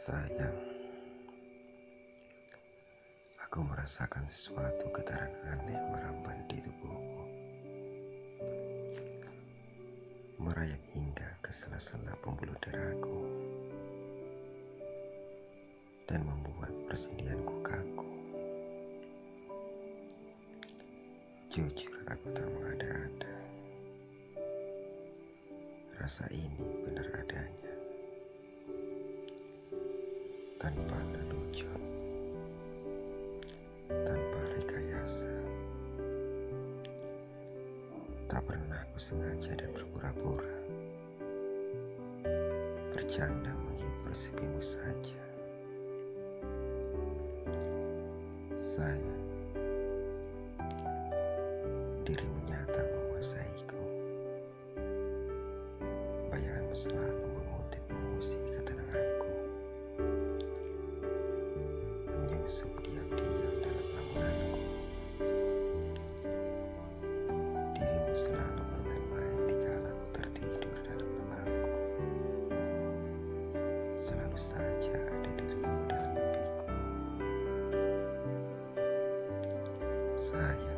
Sayang, aku merasakan sesuatu getaran aneh merambat di tubuhku, merayap hingga ke sela-sela pembuluh darahku, dan membuat persendianku kaku. Jujur, aku tak mengada-ada. Rasa ini benar adanya tanpa lelucon, tanpa rekayasa. Tak pernah aku sengaja dan berpura-pura bercanda menghibur sepimu saja. Saya dirimu nyata menguasaiku. Bayanganmu selalu saja ada dirimu dalam mimpiku. Sayang,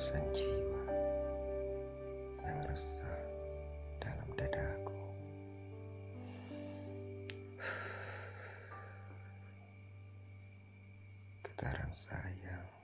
Ketulusan jiwa Yang resah dalam dadaku Getaran sayang